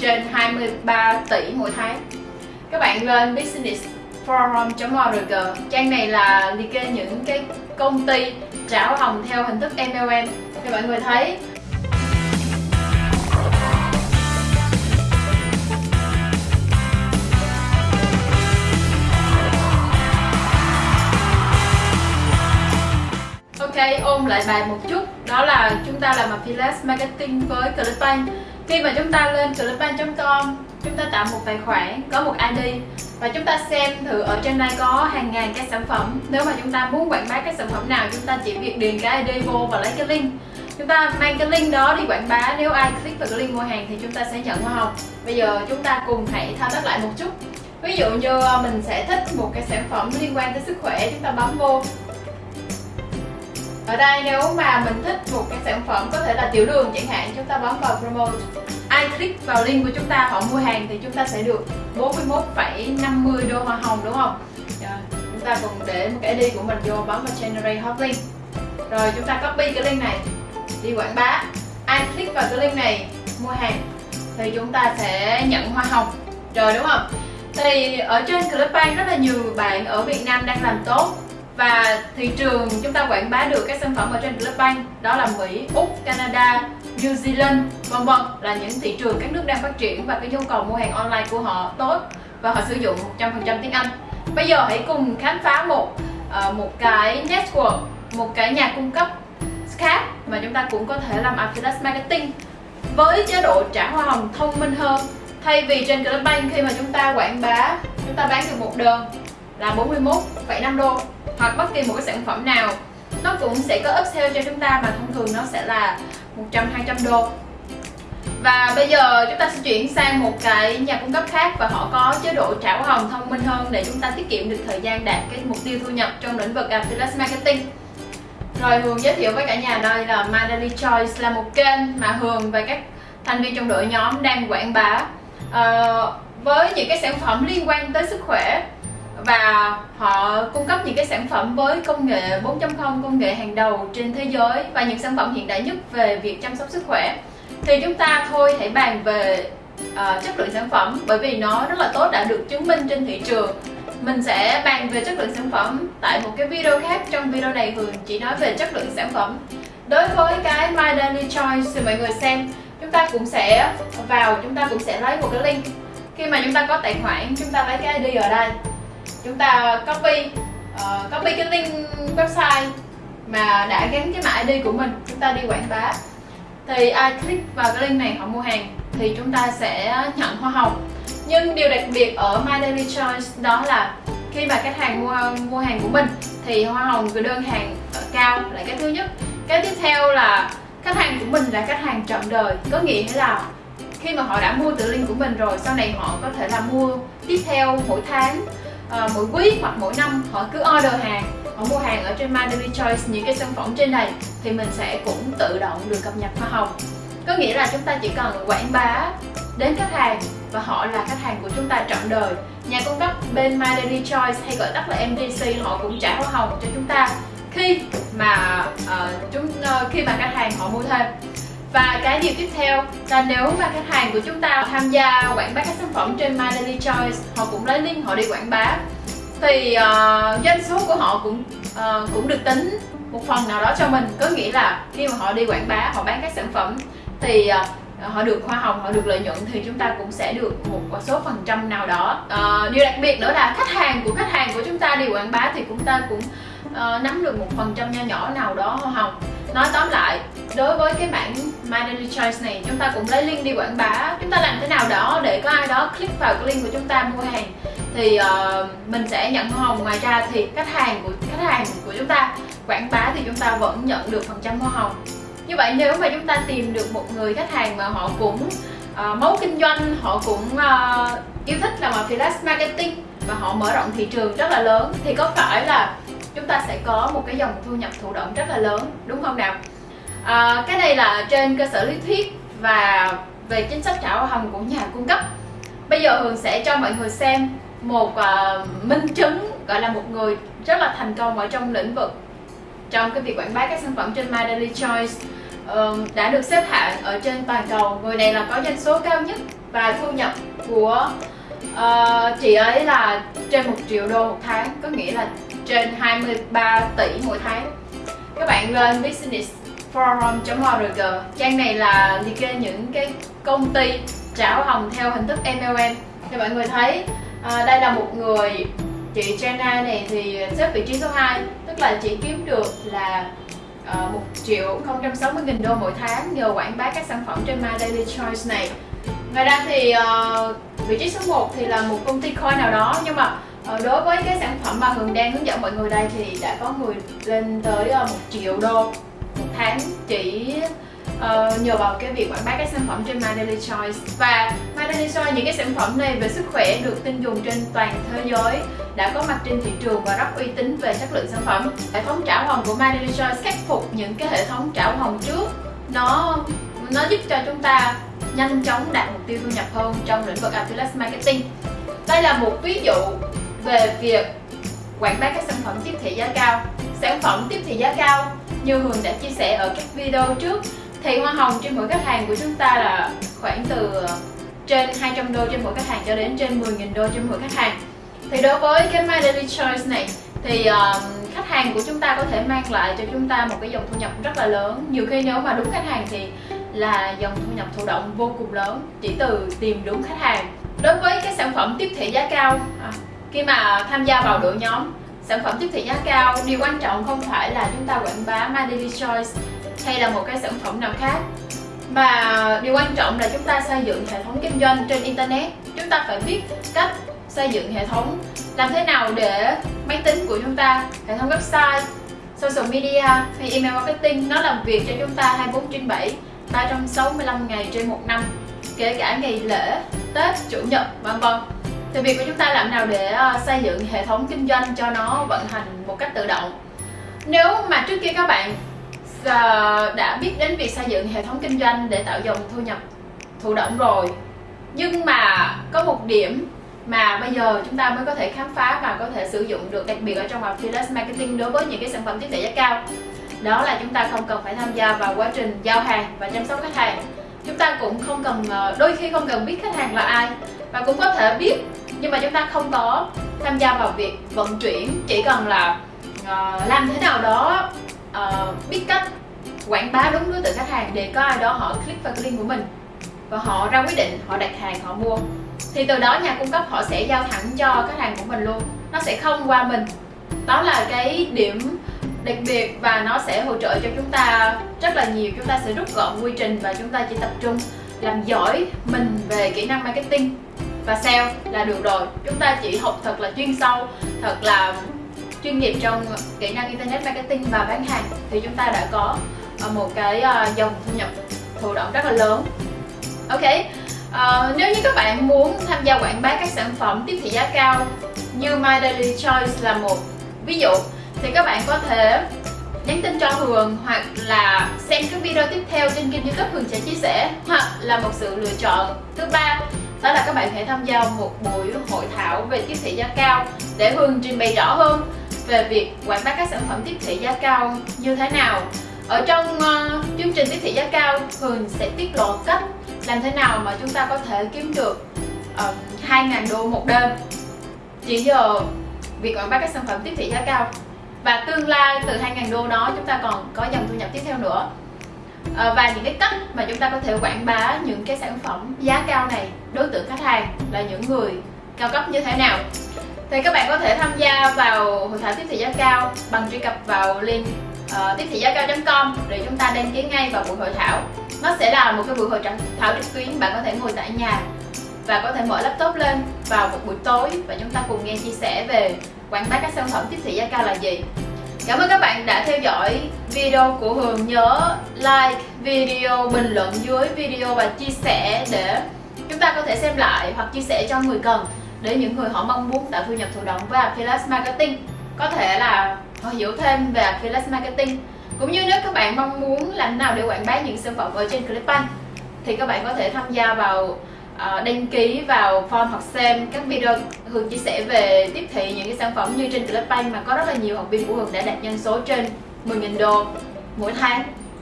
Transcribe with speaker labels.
Speaker 1: trên 23 tỷ mỗi tháng. Các bạn lên business forum.org trang này là liệt kê những cái công ty trả hồng theo hình thức MLM thì mọi người thấy. Ok, ôm lại bài một chút. Đó là chúng ta làm affiliate marketing với Clickbank khi mà chúng ta lên clickbank.com Chúng ta tạo một tài khoản, có một ID Và chúng ta xem thử ở trên đây có hàng ngàn cái sản phẩm. Nếu mà chúng ta muốn quảng bá các sản phẩm nào Chúng ta chỉ việc điền cái ID vô và lấy cái link. Chúng ta mang cái link đó đi quảng bá. Nếu ai click vào cái link mua hàng thì chúng ta sẽ nhận hoa hồng. Bây giờ chúng ta cùng hãy thao tác lại một chút. Ví dụ như ờ, mình sẽ thích một cái sản phẩm liên quan tới sức khỏe Chúng ta bấm vô. Ở đây nếu mà mình thích một cái tiểu đường chẳng hạn chúng ta bấm vào promote. Ai click vào link của chúng ta họ mua hàng thì chúng ta sẽ được 41,50 đô hoa hồng đúng không? Rồi, chúng ta cùng để một cái ID của mình vô bấm vào generate hot link. Rồi chúng ta copy cái link này đi quảng bá. Ai click vào cái link này mua hàng thì chúng ta sẽ nhận hoa hồng. Rồi đúng không? Thì ở trên Clickbank rất là nhiều bạn ở Việt Nam đang làm tốt và thị trường chúng ta quảng bá được các sản phẩm ở trên Clickbank đó là Mỹ, Úc, Canada, New Zealand vân vân là những thị trường các nước đang phát triển và cái nhu cầu mua hàng online của họ tốt và họ sử dụng 100% tiếng Anh. Bây giờ hãy cùng khám phá một uh, một cái network một cái nhà cung cấp khác mà chúng ta cũng có thể làm affiliate marketing với chế độ trả hoa hồng thông minh hơn. Thay vì trên Clubbank khi mà chúng ta quảng bá chúng ta bán được một đơn là 41,5 đô hoặc bất kỳ một cái sản phẩm nào nó cũng sẽ có upsell cho chúng ta mà thông thường nó sẽ là 100 200 đô. Và bây giờ chúng ta sẽ chuyển sang một cái nhà cung cấp khác và họ có chế độ trả hồng thông minh hơn để chúng ta tiết kiệm được thời gian đạt cái mục tiêu thu nhập trong lĩnh vực affiliate marketing. Rồi Hường giới thiệu với cả nhà đây là My Daily Choice là một kênh mà Hường và các thành viên trong đội nhóm đang quảng bá uh, với những cái sản phẩm liên quan tới sức khỏe và họ cung cấp những cái sản phẩm với công nghệ 4.0 công nghệ hàng đầu trên thế giới và những sản phẩm hiện đại nhất về việc chăm sóc sức khỏe. Thì chúng ta thôi hãy bàn về uh, chất lượng sản phẩm bởi vì nó rất là tốt đã được chứng minh trên thị trường. Mình sẽ bàn về chất lượng sản phẩm tại một cái video khác trong video này Hường chỉ nói về chất lượng sản phẩm. Đối với cái My Daily Choice thì mọi người xem chúng ta cũng sẽ vào chúng ta cũng sẽ lấy một cái link. Khi mà chúng ta có tài khoản chúng ta lấy cái ID ở đây chúng ta copy uh, copy cái link website mà đã gắn cái mã ID của mình. Chúng ta đi quảng bá. Thì ai click vào cái link này họ mua hàng thì chúng ta sẽ nhận hoa hồng. Nhưng điều đặc biệt ở My Daily Choice đó là khi mà khách hàng mua mua hàng của mình thì hoa hồng của đơn hàng cao là cái thứ nhất. Cái tiếp theo là khách hàng của mình là khách hàng trọn đời. Có nghĩa là khi mà họ đã mua từ link của mình rồi sau này họ có thể là mua tiếp theo mỗi tháng uh, mỗi quý hoặc mỗi năm họ cứ order hàng. Họ mua hàng ở trên My Daily Choice những cái sản phẩm trên này thì mình sẽ cũng tự động được cập nhật hoa hồng. Có nghĩa là chúng ta chỉ cần quảng bá đến khách hàng và họ là khách hàng của chúng ta trọn đời. Nhà cung cấp bên My Daily Choice hay gọi tắt là MDC họ cũng trả hoa hồng cho chúng ta khi mà uh, chúng uh, khi mà khách hàng họ mua thêm và cái điều tiếp theo là nếu mà khách hàng của chúng ta tham gia quảng bá các sản phẩm trên My Daily Choice họ cũng lấy link họ đi quảng bá. Thì uh, doanh số của họ cũng uh, cũng được tính một phần nào đó cho mình. Có nghĩa là khi mà họ đi quảng bá họ bán các sản phẩm thì uh, họ được hoa hồng họ được lợi nhuận thì chúng ta cũng sẽ được một số phần trăm nào đó. Uh, điều đặc biệt nữa là khách hàng của khách hàng của chúng ta đi quảng bá thì chúng ta cũng uh, nắm được một phần trăm nho nhỏ nào đó hoa hồng nói tóm lại đối với cái mảng My Daily Choice này chúng ta cũng lấy link đi quảng bá. Chúng ta làm thế nào đó để có ai đó click vào cái link của chúng ta mua hàng thì uh, mình sẽ nhận hoa hồng ngoài ra. Thì khách hàng của khách hàng của chúng ta quảng bá thì chúng ta vẫn nhận được phần trăm hoa hồng. Như vậy nếu mà chúng ta tìm được một người khách hàng mà họ cũng uh, máu kinh doanh họ cũng uh, yêu thích làm affiliate marketing và họ mở rộng thị trường rất là lớn thì có phải là chúng ta sẽ có một cái dòng thu nhập thụ động rất là lớn đúng không nào? À, cái này là trên cơ sở lý thuyết và về chính sách trả hoa hồng của nhà cung cấp. Bây giờ hường sẽ cho mọi người xem một uh, minh chứng gọi là một người rất là thành công ở trong lĩnh vực trong cái việc quảng bá các sản phẩm trên My Daily Choice uh, đã được xếp hạng ở trên toàn cầu. Người này là có doanh số cao nhất và thu nhập của uh, chị ấy là trên một triệu đô một tháng có nghĩa là trên 23 tỷ mỗi tháng. Các bạn lên business forum.org trang này là liệt kê những cái công ty trả hồng theo hình thức MLM thì mọi người thấy à, đây là một người chị Jenna này thì xếp vị trí số 2 tức là chị kiếm được là à, uh, 1 triệu 060 nghìn đô mỗi tháng nhờ quảng bá các sản phẩm trên My Daily Choice này. Ngoài ra thì uh, vị trí số 1 thì là một công ty coin nào đó nhưng mà Ờ, đối với cái sản phẩm mà Hường đang hướng dẫn mọi người đây thì đã có người lên tới ờ, một 1 triệu đô một tháng chỉ uh, nhờ vào cái việc quảng bá các sản phẩm trên My Daily Choice. Và My Daily Choice những cái sản phẩm này về sức khỏe được tin dùng trên toàn thế giới đã có mặt trên thị trường và rất uy tín về chất lượng sản phẩm. Hệ thống trả hồng của My Daily Choice khắc phục những cái hệ thống trả hồng trước. Nó nó giúp cho chúng ta nhanh chóng đạt mục tiêu thu nhập hơn trong lĩnh vực affiliate marketing. Đây là một ví dụ về việc quảng bá các sản phẩm tiếp thị giá cao. Sản phẩm tiếp thị giá cao như Hường đã chia sẻ ở các video trước thì hoa hồng trên mỗi khách hàng của chúng ta là khoảng từ ờ, trên 200 đô trên mỗi khách hàng cho đến trên 10.000 đô trên mỗi khách hàng. Thì đối với cái My Daily Choice này thì uh, khách hàng của chúng ta có thể mang lại cho chúng ta một cái dòng thu nhập rất là lớn. Nhiều khi nếu mà đúng khách hàng thì là dòng thu nhập thụ động vô cùng lớn chỉ từ tìm đúng khách hàng. Đối với cái sản phẩm tiếp thị giá cao à, khi mà tham gia vào đội nhóm, sản phẩm tiếp thị giá cao, điều quan trọng không phải là chúng ta quảng bá My Daily Choice hay là một cái sản phẩm nào khác, mà điều quan trọng là chúng ta xây dựng hệ thống kinh doanh trên internet. Chúng ta phải biết cách xây dựng hệ thống, làm thế nào để máy tính của chúng ta, hệ thống website, social media hay email marketing nó làm việc cho chúng ta 24 trên 7 365 ngày trên một năm, kể cả ngày lễ, Tết, Chủ nhật, vân vân thì việc của chúng ta làm nào để ờ, xây dựng hệ thống kinh doanh cho nó vận hành một cách tự động? Nếu mà trước kia các bạn ờ, đã biết đến việc xây dựng hệ thống kinh doanh để tạo dòng thu nhập thụ động rồi, nhưng mà có một điểm mà bây giờ chúng ta mới có thể khám phá và có thể sử dụng được đặc biệt ở trong affiliate marketing đối với những cái sản phẩm tiếp thị giá cao, đó là chúng ta không cần phải tham gia vào quá trình giao hàng và chăm sóc khách hàng chúng ta cũng không cần ờ, đôi khi không cần biết khách hàng là ai và cũng có thể biết nhưng mà chúng ta không có tham gia vào việc vận chuyển. Chỉ cần là uh, làm thế nào đó uh, biết cách quảng bá đúng đối tượng khách hàng để có ai đó họ click vào cái link của mình và họ ra quyết định họ đặt hàng họ mua. Thì từ đó nhà cung cấp họ sẽ giao thẳng cho khách hàng của mình luôn. Nó sẽ không qua mình. Đó là cái điểm đặc biệt và nó sẽ hỗ trợ cho chúng ta rất là nhiều. Chúng ta sẽ rút gọn quy trình và chúng ta chỉ tập trung làm giỏi mình về kỹ năng marketing và sale là được rồi. Chúng ta chỉ học thật là chuyên sâu thật là chuyên nghiệp trong kỹ năng internet marketing và bán hàng. Thì chúng ta đã có ờ, một cái ờ, dòng thu nhập thụ động rất là lớn. Ok uh, nếu như các bạn muốn tham gia quảng bá các sản phẩm tiếp thị giá cao như My Daily Choice là một ví dụ thì các bạn có thể nhắn tin cho Hường hoặc là xem cái video tiếp theo trên kênh youtube Hường sẽ chia sẻ hoặc là một sự lựa chọn. Thứ ba đó là các bạn hãy tham gia một buổi hội thảo về tiếp thị giá cao để Hường trình bày rõ hơn về việc quảng bá các sản phẩm tiếp thị giá cao như thế nào. Ở trong uh, chương trình tiếp thị giá cao Hường sẽ tiết lộ cách làm thế nào mà chúng ta có thể kiếm được ờ, uh, 2.000 đô một đêm. Chỉ giờ việc quảng bá các sản phẩm tiếp thị giá cao và tương lai từ 2.000 đô đó chúng ta còn có dòng thu nhập tiếp theo nữa. À, và những cái cách mà chúng ta có thể quảng bá những cái sản phẩm giá cao này đối tượng khách hàng là những người cao cấp như thế nào? Thì các bạn có thể tham gia vào hội thảo tiếp thị giá cao bằng truy cập vào link uh, tiếp thị giá cao.com để chúng ta đăng ký ngay vào buổi hội thảo. Nó sẽ là một cái buổi hội thảo trực tuyến bạn có thể ngồi tại nhà và có thể mở laptop lên vào một buổi tối và chúng ta cùng nghe chia sẻ về quảng bá các sản phẩm tiếp thị giá cao là gì. Cảm ơn các bạn đã theo dõi video của Hường. Nhớ like video, bình luận dưới video và chia sẻ để chúng ta có thể xem lại hoặc chia sẻ cho người cần để những người họ mong muốn tạo thu nhập thụ động với Affiliate Marketing. Có thể là họ hiểu thêm về Affiliate Marketing. Cũng như nếu các bạn mong muốn làm nào để quảng bá những sản phẩm ở trên Clickbank thì các bạn có thể tham gia vào Ờ, đăng ký vào form hoặc xem các video. Hường chia sẻ về tiếp thị những cái sản phẩm như trên Clubbank mà có rất là nhiều học viên của Hường đã đạt doanh số trên 10.000 đô mỗi tháng.